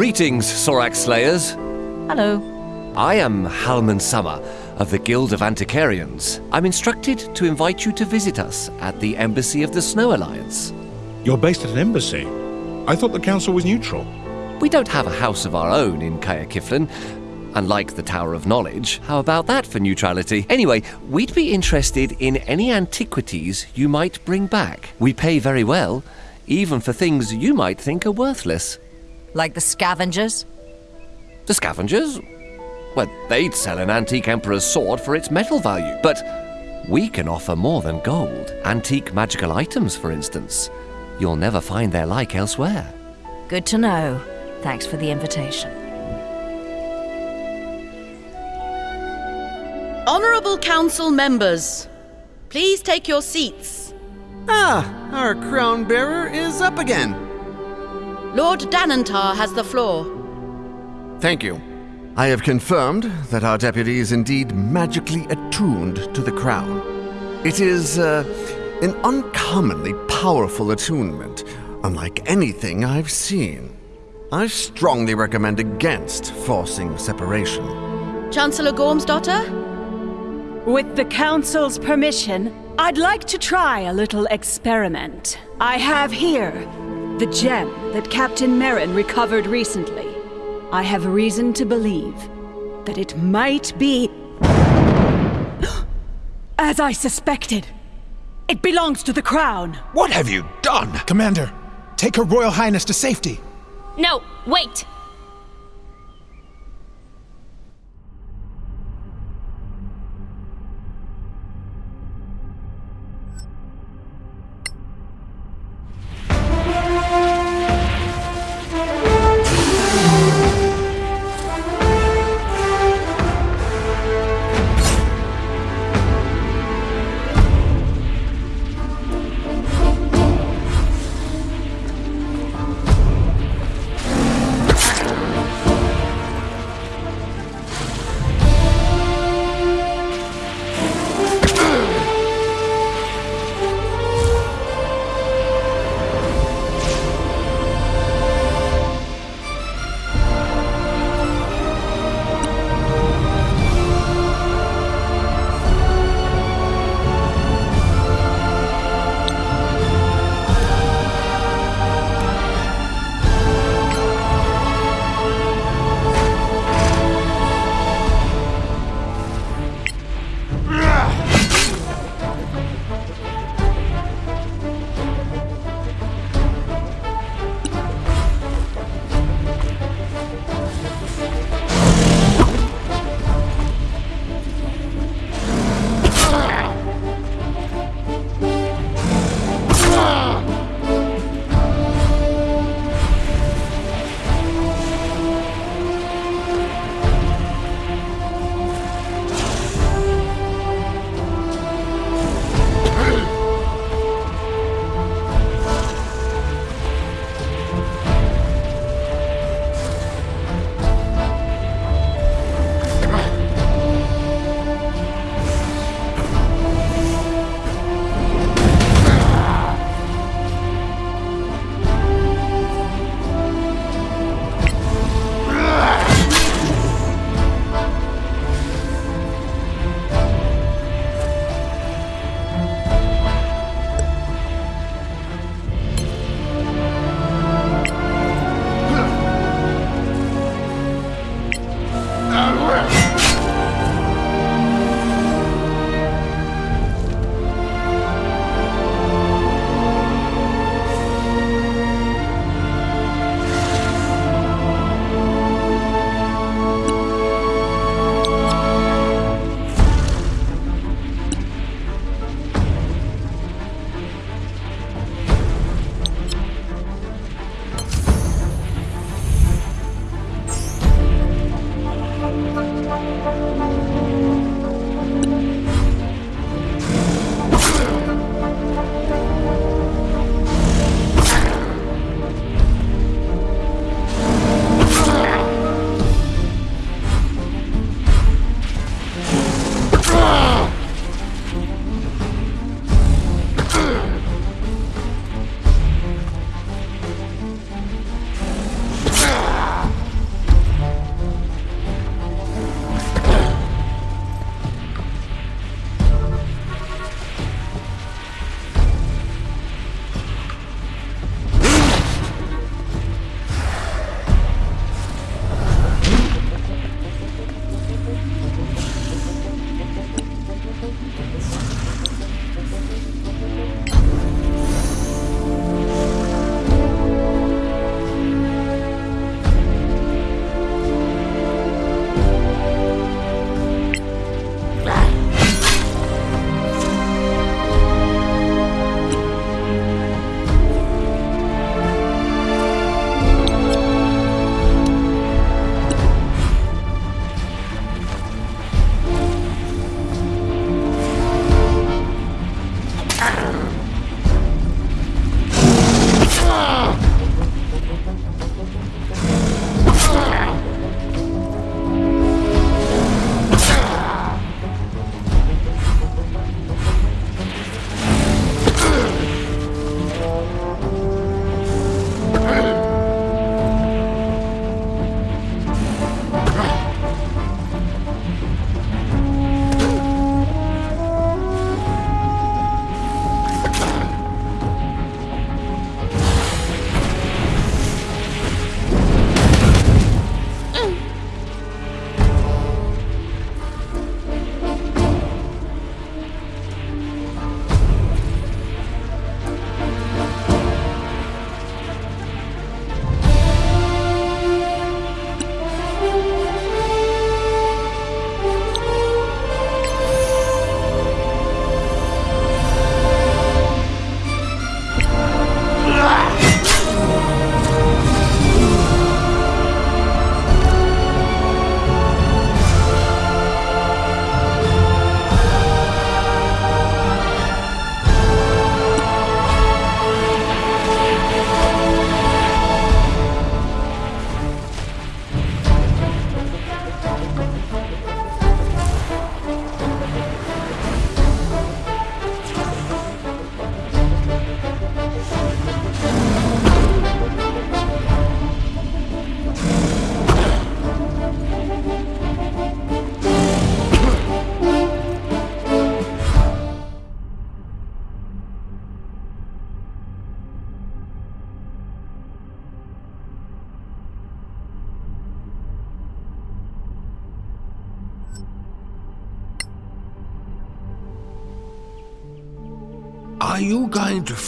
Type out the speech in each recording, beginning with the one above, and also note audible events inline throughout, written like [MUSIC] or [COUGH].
Greetings, Sorak Slayers. Hello. I am Halman Summer of the Guild of Antiquarians. I'm instructed to invite you to visit us at the Embassy of the Snow Alliance. You're based at an embassy? I thought the council was neutral. We don't have a house of our own in Caer Cyflen, unlike the Tower of Knowledge. How about that for neutrality? Anyway, we'd be interested in any antiquities you might bring back. We pay very well, even for things you might think are worthless. Like the scavengers? The scavengers? Well, they'd sell an antique emperor's sword for its metal value, but we can offer more than gold. Antique magical items, for instance. You'll never find their like elsewhere. Good to know. Thanks for the invitation. Honourable Council members, please take your seats. Ah, our crown bearer is up again. Lord Danantar has the floor. Thank you. I have confirmed that our deputy is indeed magically attuned to the crown. It is uh, an uncommonly powerful attunement, unlike anything I've seen. I strongly recommend against forcing separation. Chancellor Gormsdotter? With the Council's permission, I'd like to try a little experiment. I have here the gem that Captain Merrin recovered recently. I have reason to believe that it might be... [GASPS] As I suspected. It belongs to the Crown. What have you done? Commander, take Her Royal Highness to safety. No, wait!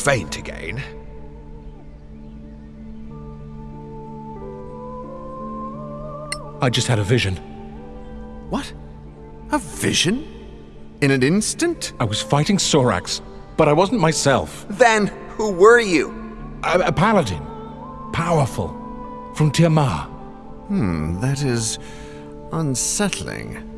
Faint again? I just had a vision. What? A vision? In an instant? I was fighting Soraks, but I wasn't myself. Then who were you? A, a paladin. Powerful. From Tiamat. Hmm, that is unsettling.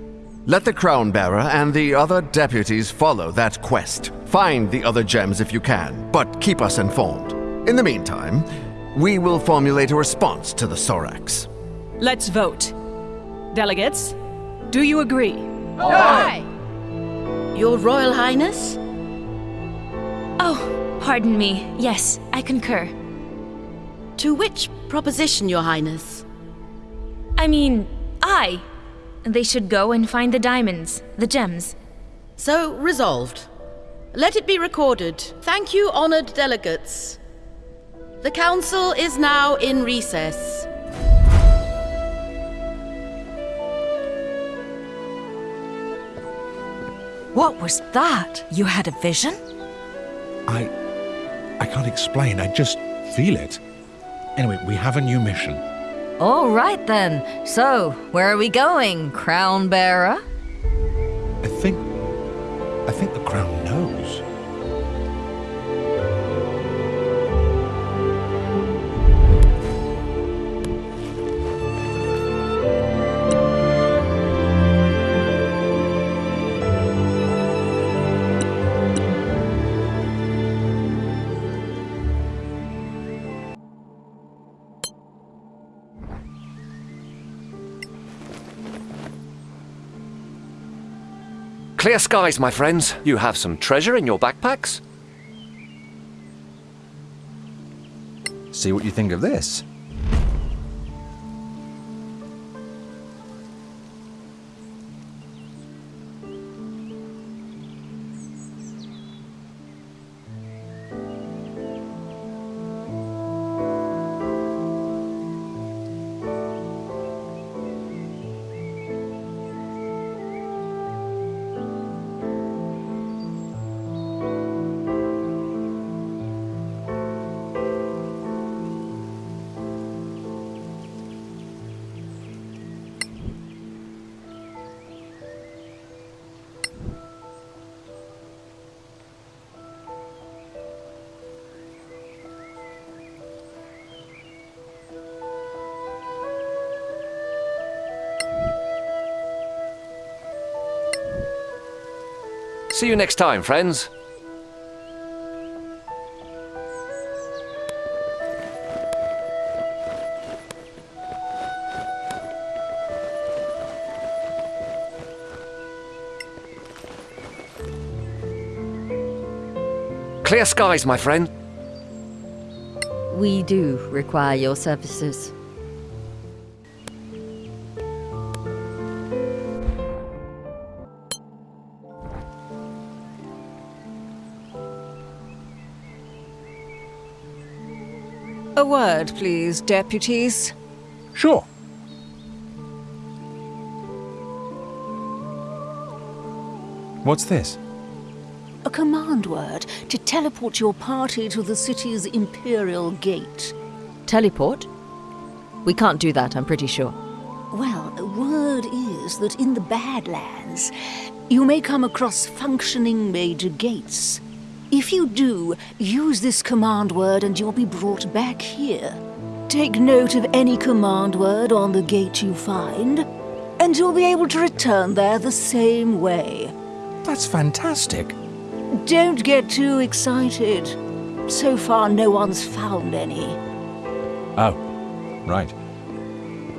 Let the crown bearer and the other deputies follow that quest. Find the other gems if you can, but keep us informed. In the meantime, we will formulate a response to the Soraks. Let's vote. Delegates, do you agree? Aye! Your Royal Highness? Oh, pardon me. Yes, I concur. To which proposition, Your Highness? I mean, I. They should go and find the diamonds, the gems. So resolved. Let it be recorded. Thank you, honored delegates. The council is now in recess. What was that? You had a vision? I. I can't explain. I just feel it. Anyway, we have a new mission. All right then. So, where are we going, crown bearer? Clear skies, my friends. You have some treasure in your backpacks? See what you think of this. See you next time, friends. Clear skies, my friend. We do require your services. A word, please, deputies. Sure. What's this? A command word to teleport your party to the city's Imperial Gate. Teleport? We can't do that, I'm pretty sure. Well, word is that in the Badlands, you may come across functioning major gates. If you do, use this command word and you'll be brought back here. Take note of any command word on the gate you find, and you'll be able to return there the same way. That's fantastic. Don't get too excited. So far, no one's found any. Oh, right.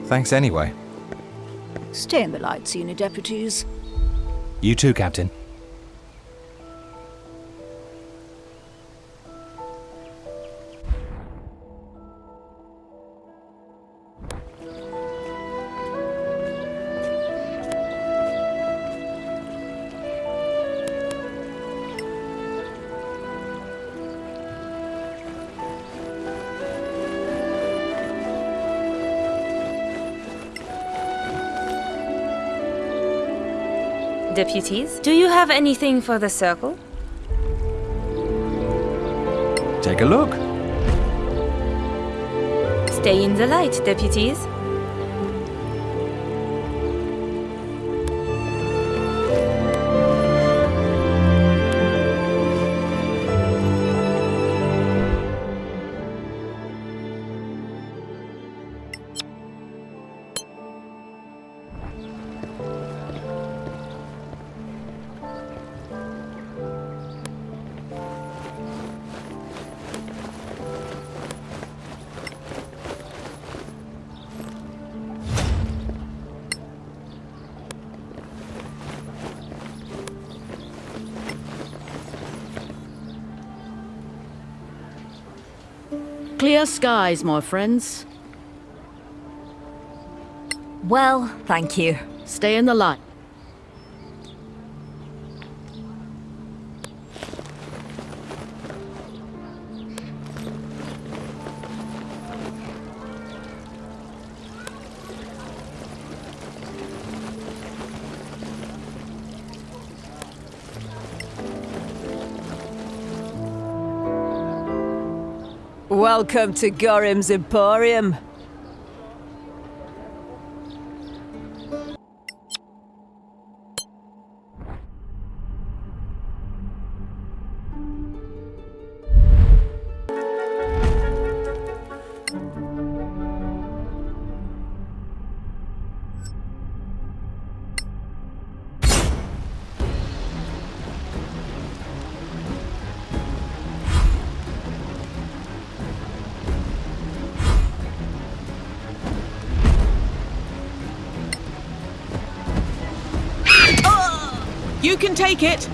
Thanks anyway. Stay in the light, senior deputies. You too, Captain. deputies. Do you have anything for the circle? Take a look. Stay in the light, deputies. Skies, my friends. Well, thank you. Stay in the light. Welcome to Gorim's Emporium. You can take it!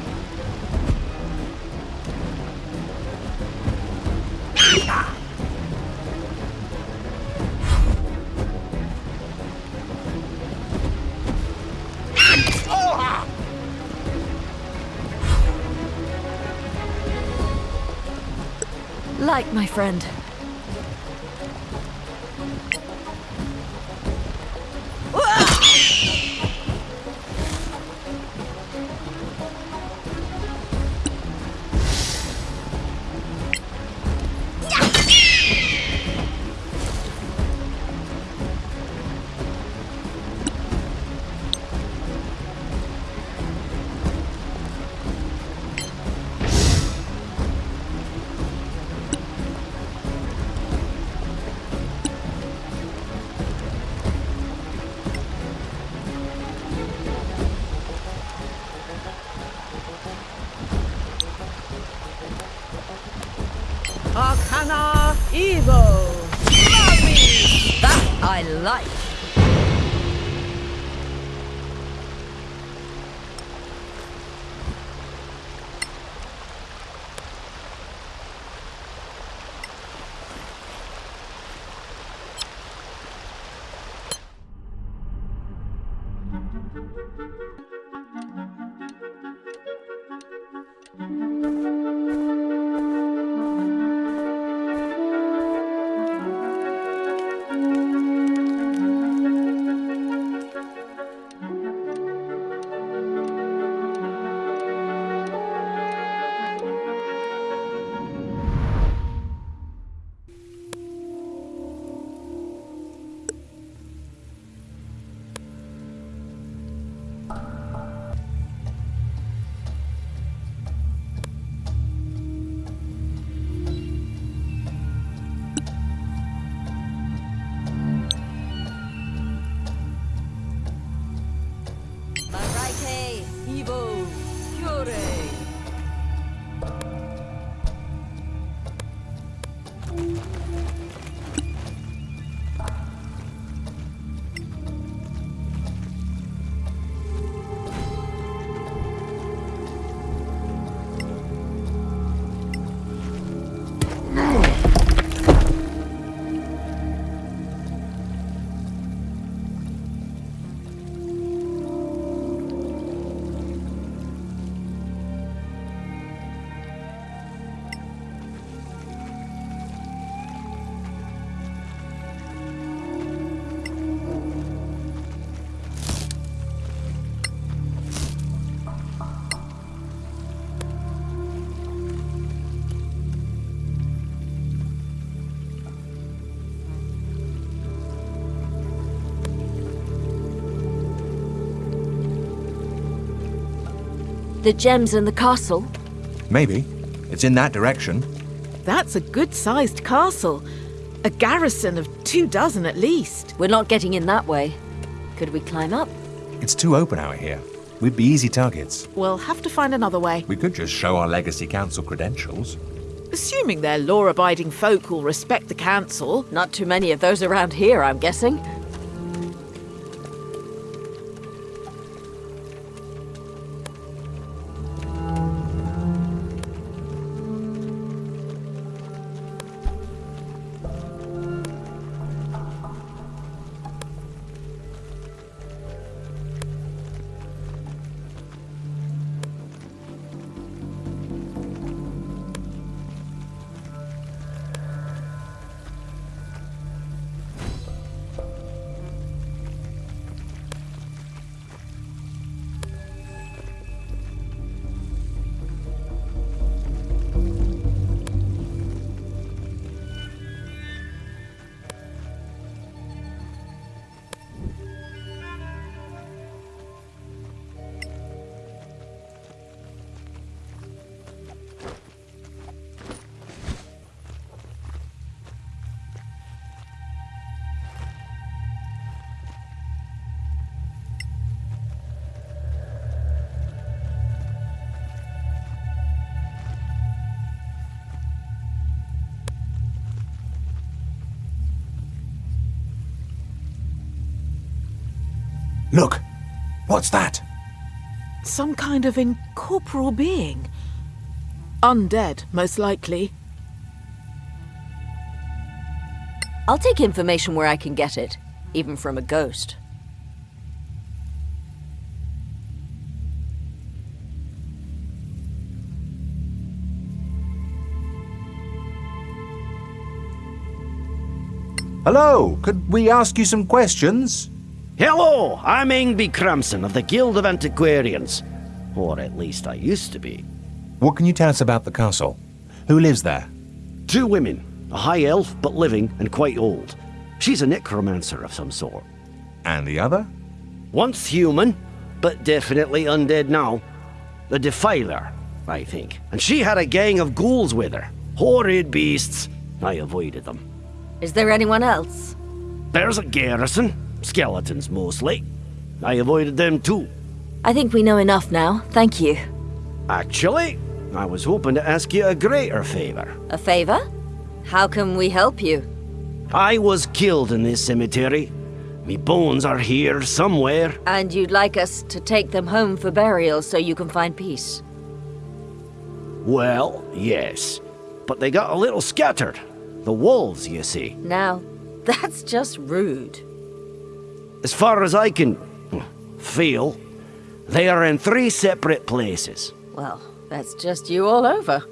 Like my friend. The gems in the castle? Maybe. It's in that direction. That's a good-sized castle. A garrison of two dozen at least. We're not getting in that way. Could we climb up? It's too open out here. We'd be easy targets. We'll have to find another way. We could just show our Legacy Council credentials. Assuming they're law-abiding folk who'll respect the council. Not too many of those around here, I'm guessing. Look! What's that? Some kind of incorporeal being. Undead, most likely. I'll take information where I can get it, even from a ghost. Hello, could we ask you some questions? Hello, I'm Ingby Crimson of the Guild of Antiquarians. Or at least I used to be. What can you tell us about the castle? Who lives there? Two women, a high elf but living and quite old. She's a necromancer of some sort. And the other? Once human, but definitely undead now. The Defiler, I think. And she had a gang of ghouls with her. Horrid beasts. I avoided them. Is there anyone else? There's a garrison. Skeletons mostly. I avoided them too. I think we know enough now. Thank you. Actually, I was hoping to ask you a greater favor. A favor? How can we help you? I was killed in this cemetery. Me bones are here somewhere. And you'd like us to take them home for burial so you can find peace? Well, yes. But they got a little scattered. The wolves, you see. Now, [LAUGHS] that's just rude. As far as I can feel, they are in three separate places. Well, that's just you all over.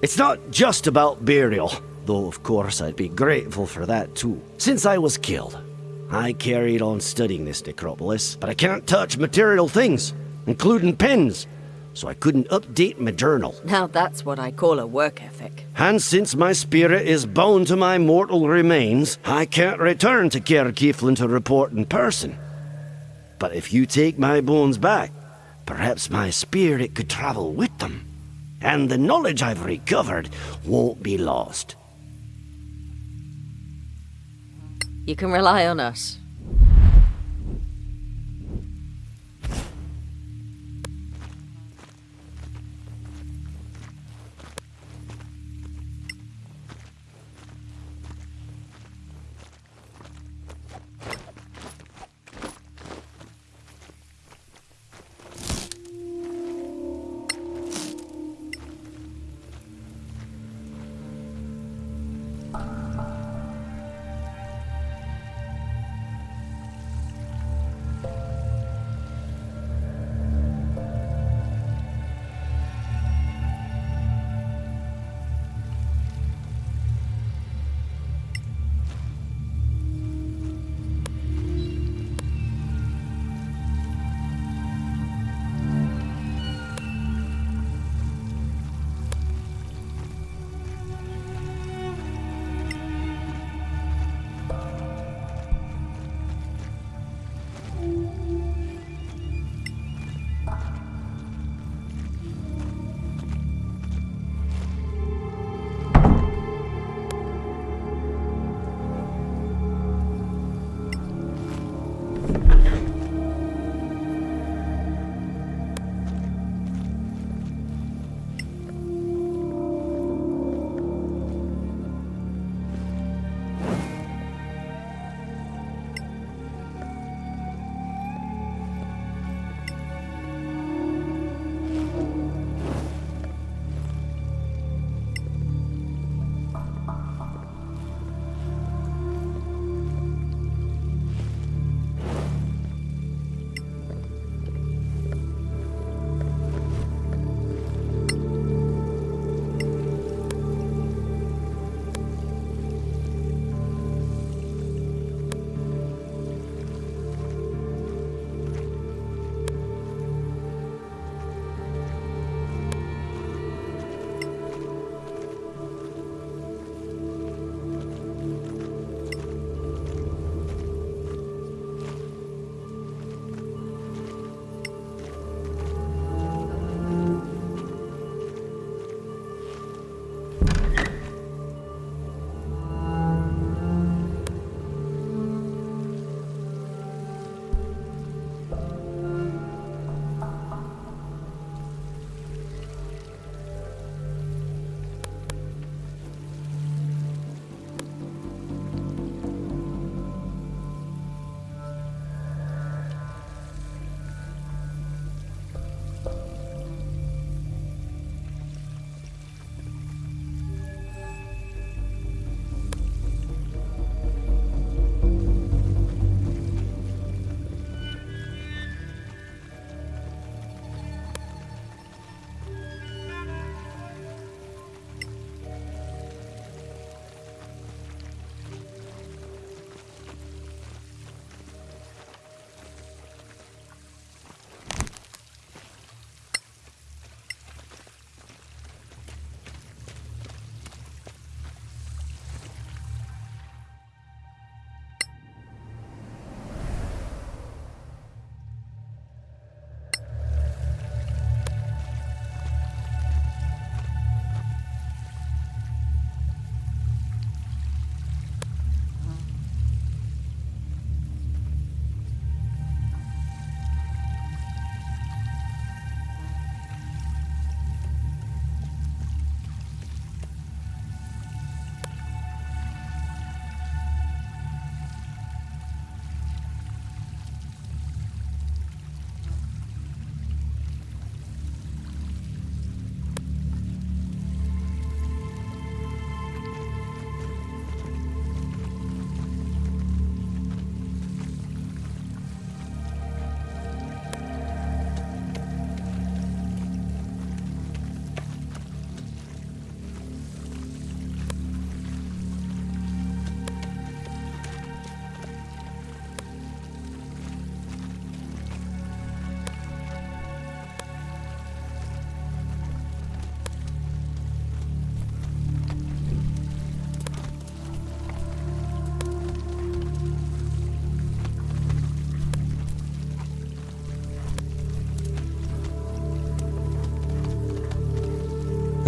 It's not just about burial, though of course I'd be grateful for that too. Since I was killed, I carried on studying this necropolis, but I can't touch material things, including pens, so I couldn't update my journal. Now that's what I call a work ethic. And since my spirit is bound to my mortal remains, I can't return to Cyflen to report in person. But if you take my bones back, perhaps my spirit could travel with them. And the knowledge I've recovered won't be lost. You can rely on us.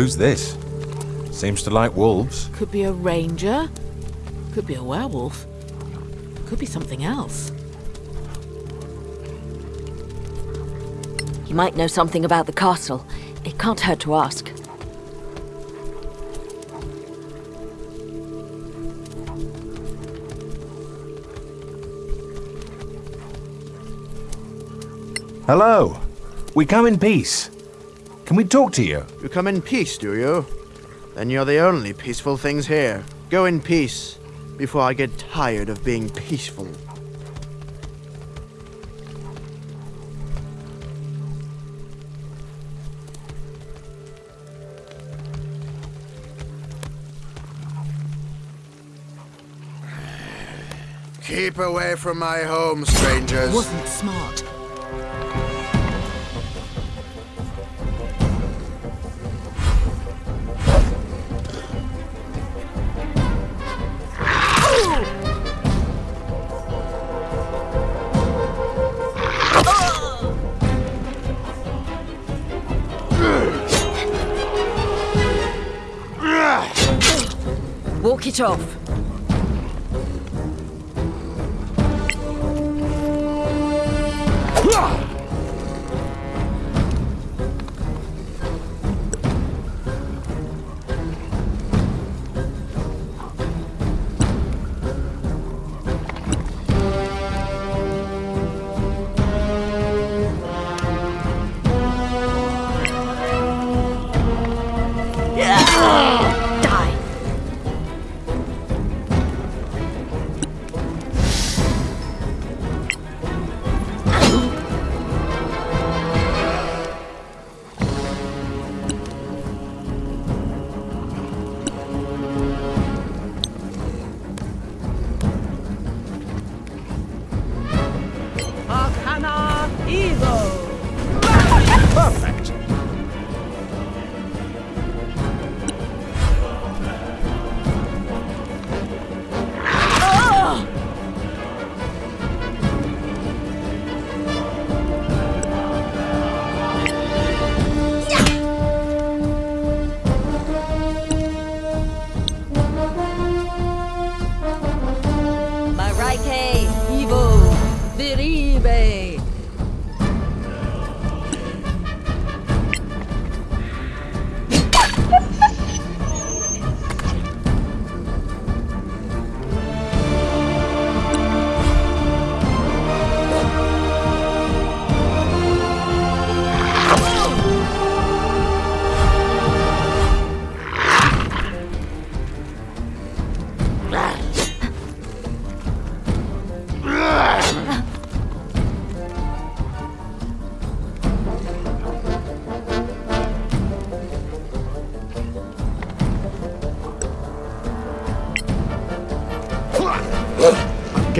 Who's this? Seems to like wolves. Could be a ranger. Could be a werewolf. Could be something else. He might know something about the castle. It can't hurt to ask. Hello. We come in peace. Can we talk to you? You come in peace, do you? Then you're the only peaceful things here. Go in peace, before I get tired of being peaceful. Keep away from my home, strangers. Wasn't smart. Off.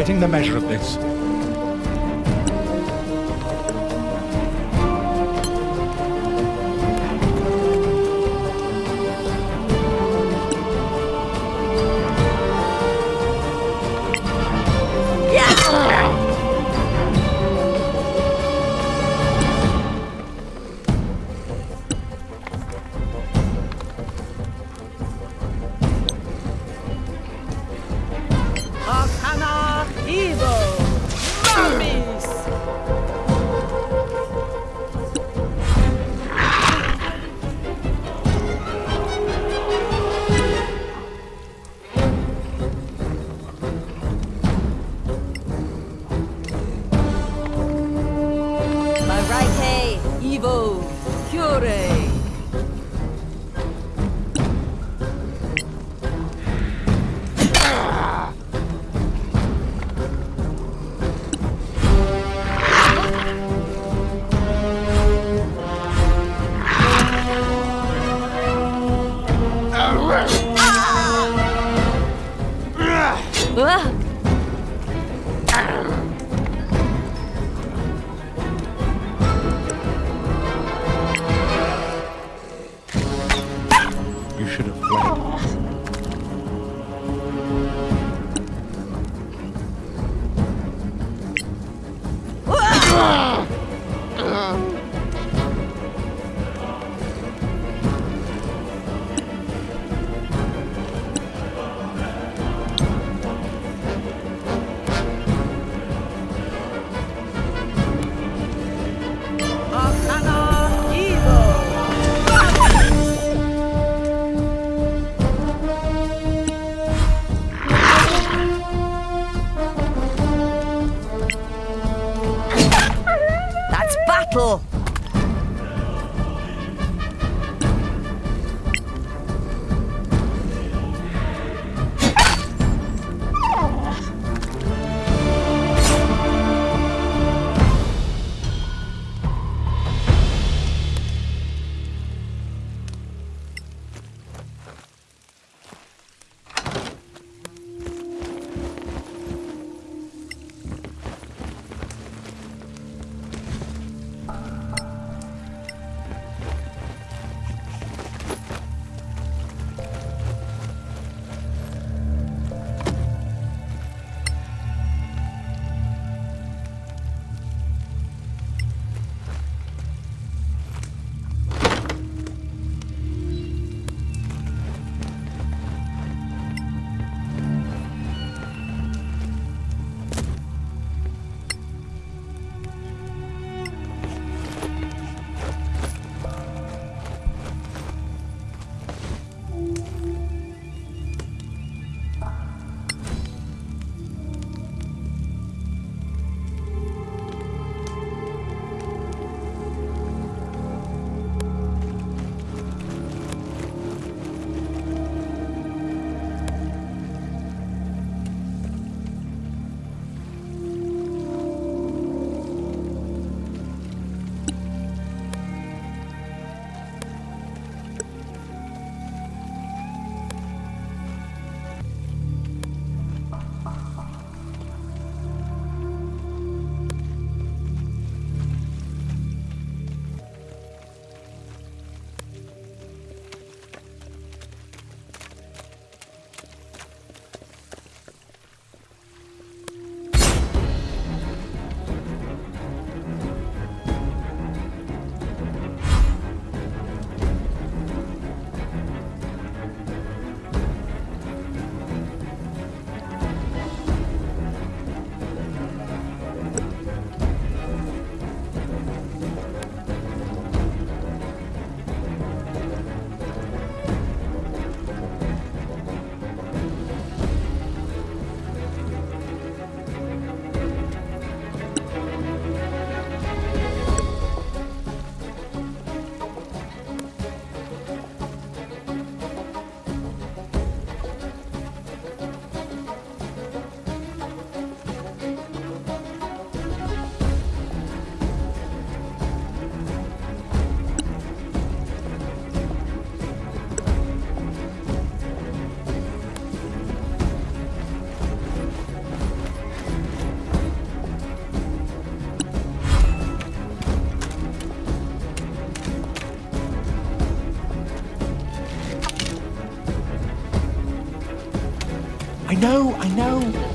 Getting the measure of this. Marike, Cure. Know, I know.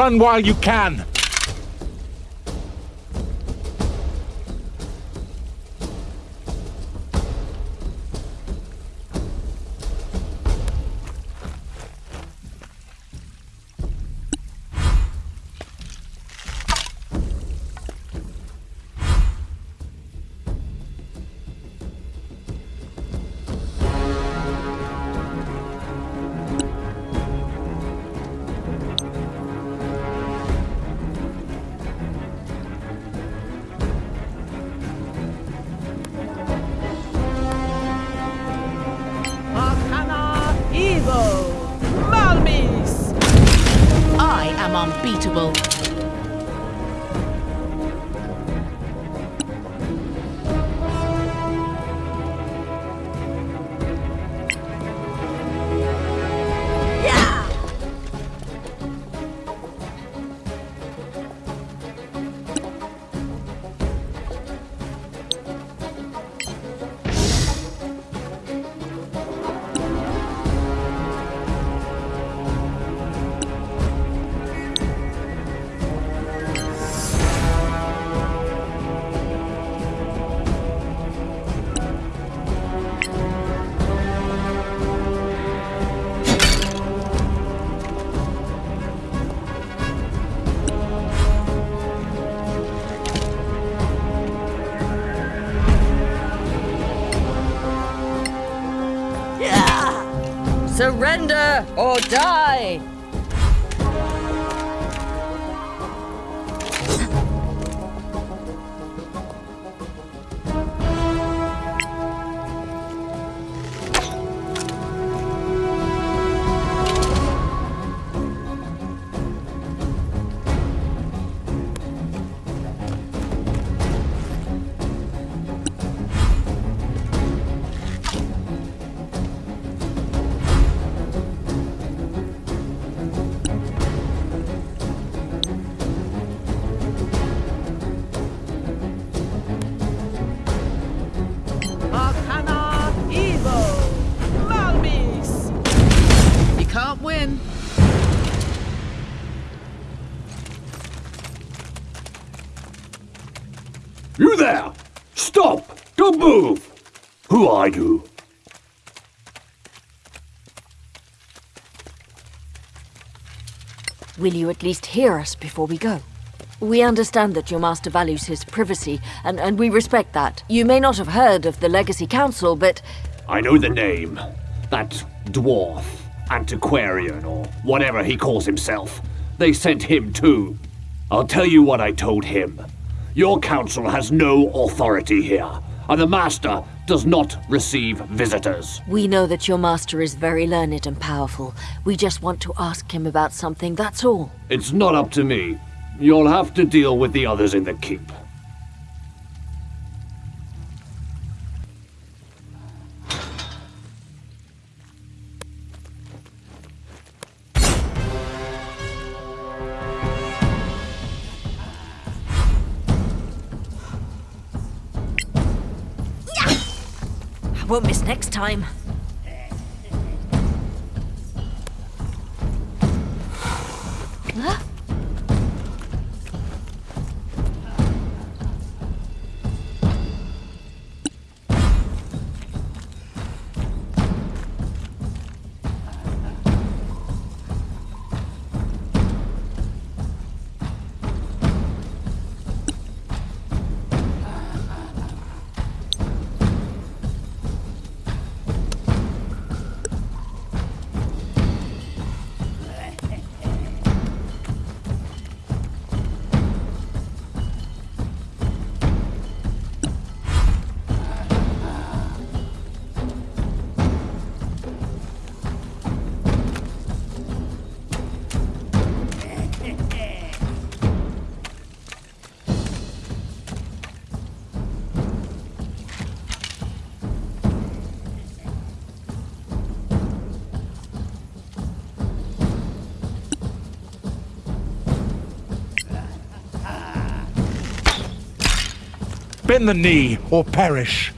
Run while you can. Surrender or die! Move! Who are you? Will you at least hear us before we go? We understand that your master values his privacy, and, and we respect that. You may not have heard of the Legacy Council, but I know the name. That dwarf, antiquarian, or whatever he calls himself. They sent him too. I'll tell you what I told him. Your council has no authority here, and the master does not receive visitors. we know that your master is very learned and powerful. We just want to ask him about something, that's all. It's not up to me. You'll have to deal with the others in the keep. Time. Bend the knee or perish.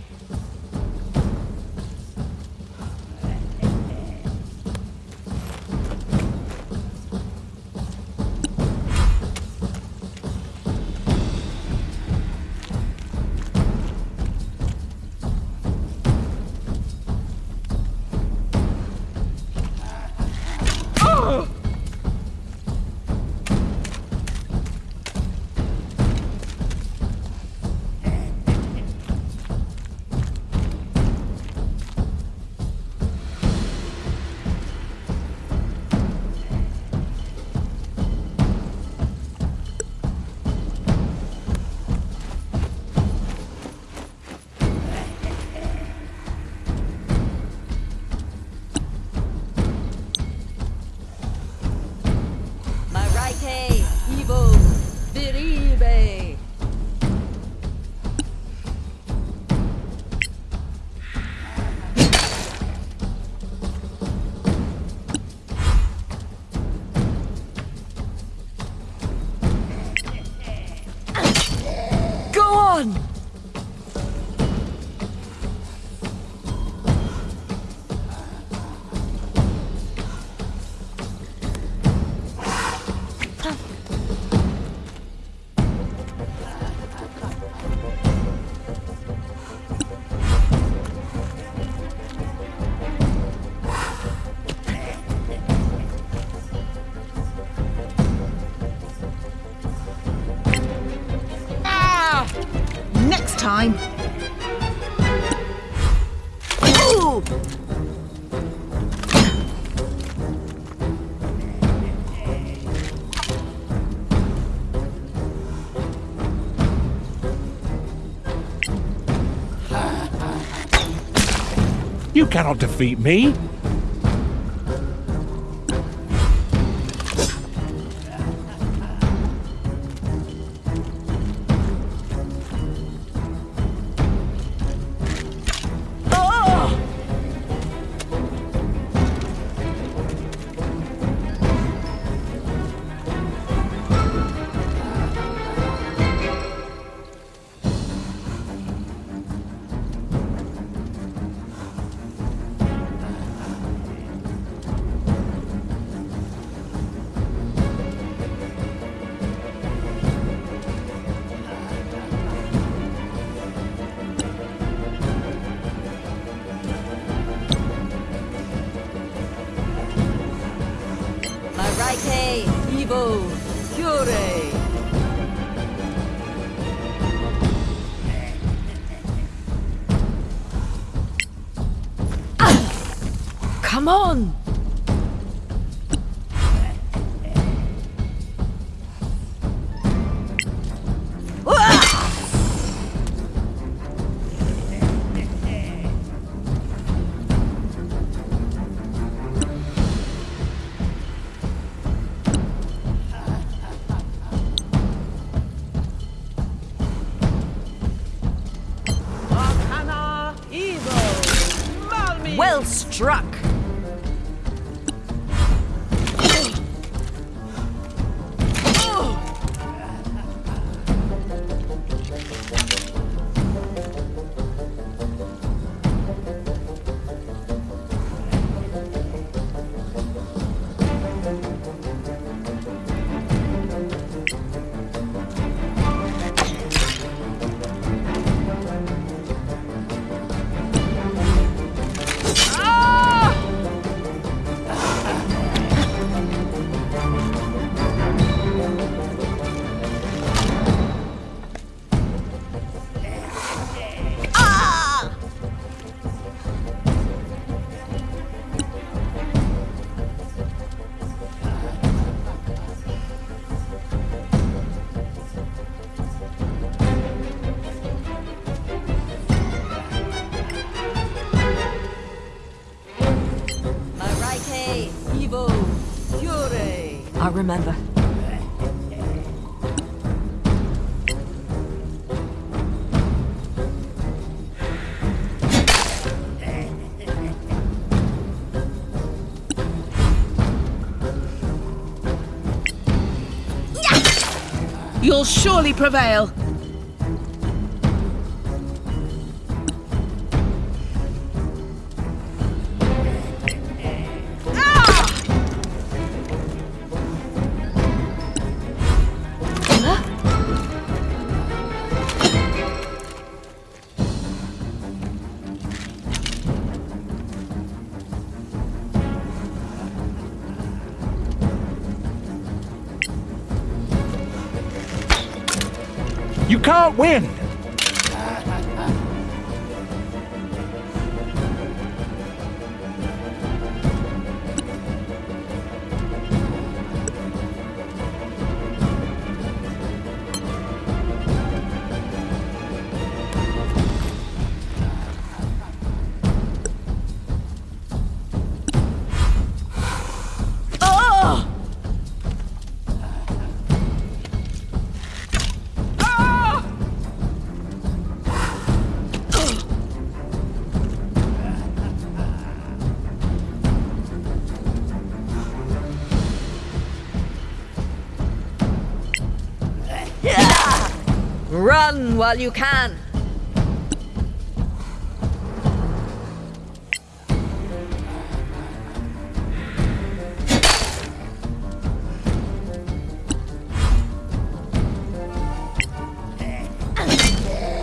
Cannot defeat me. go. Remember. You'll surely prevail. Win! Run while you can!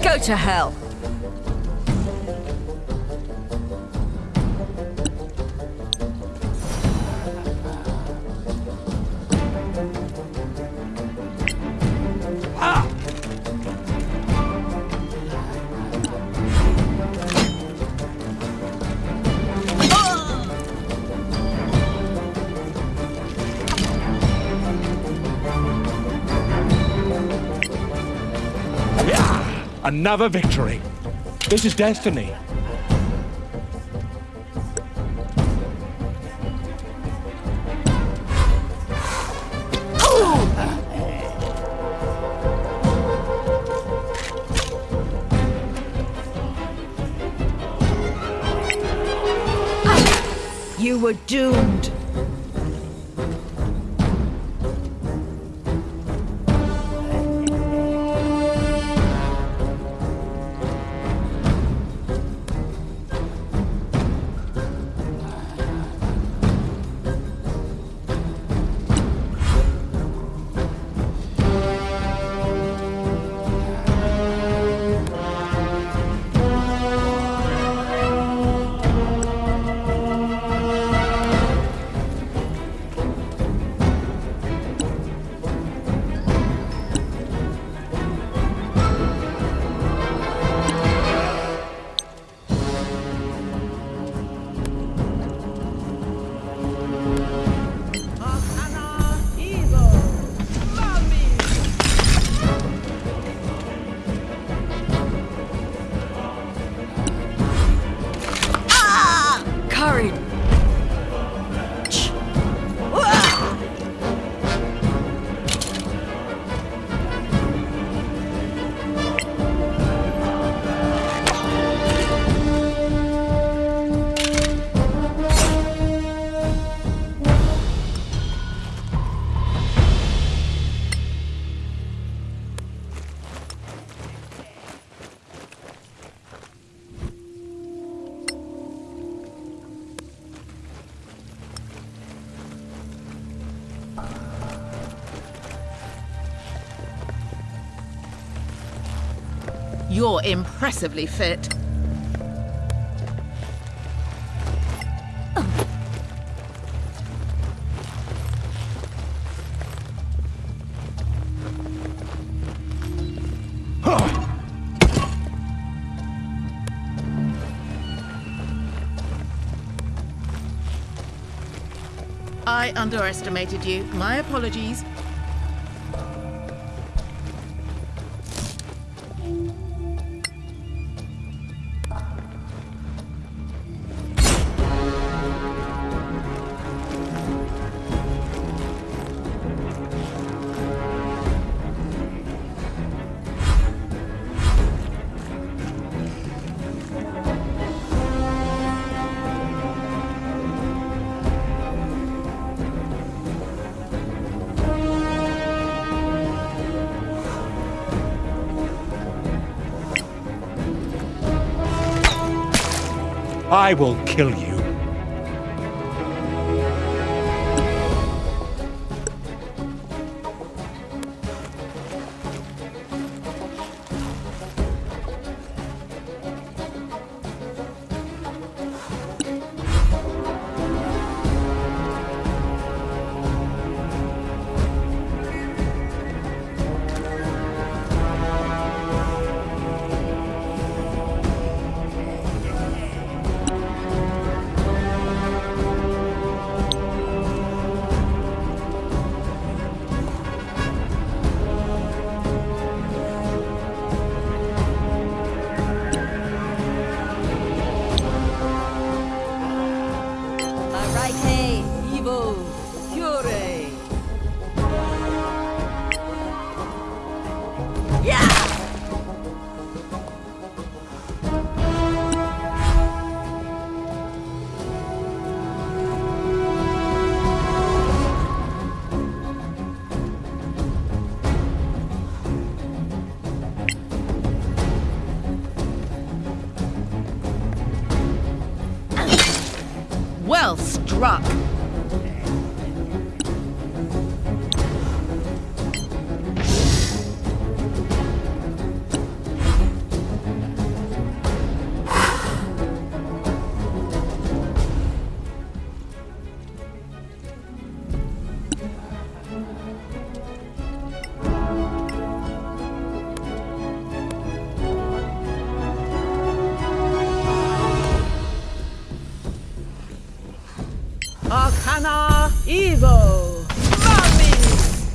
Go to hell! Another victory. This is destiny. You were doomed. You're impressively fit. I underestimated you. My apologies. I will kill you. Evo! Mummies!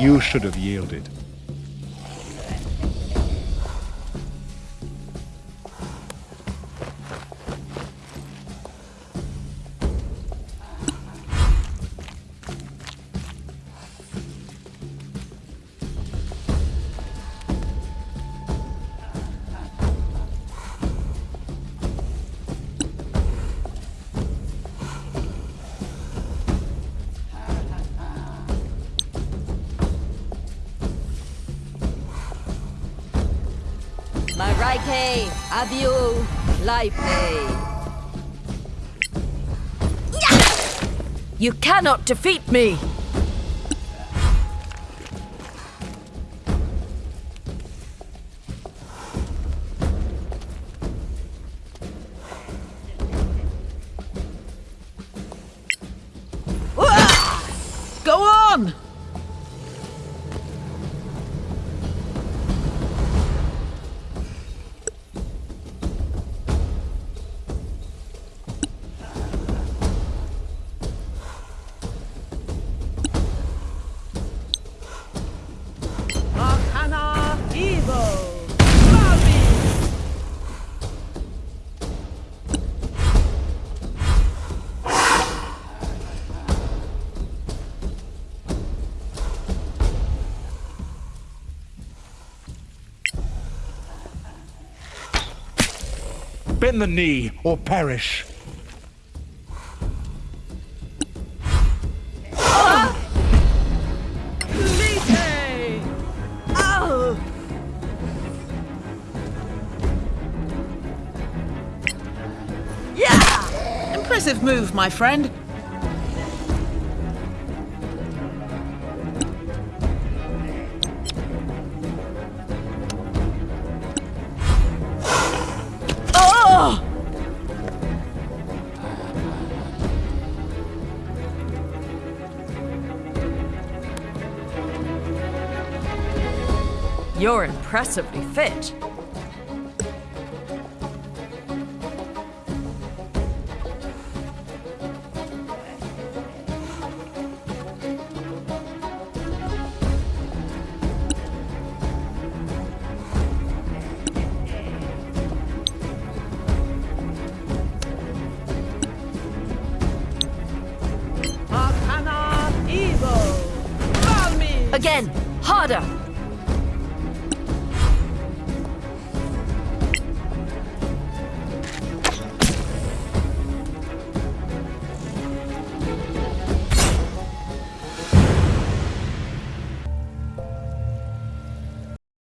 You should have yielded. Laipe. Eh? You cannot defeat me! Bend the knee or perish. Ah! Yeah! Impressive move, my friend. Impressively fit.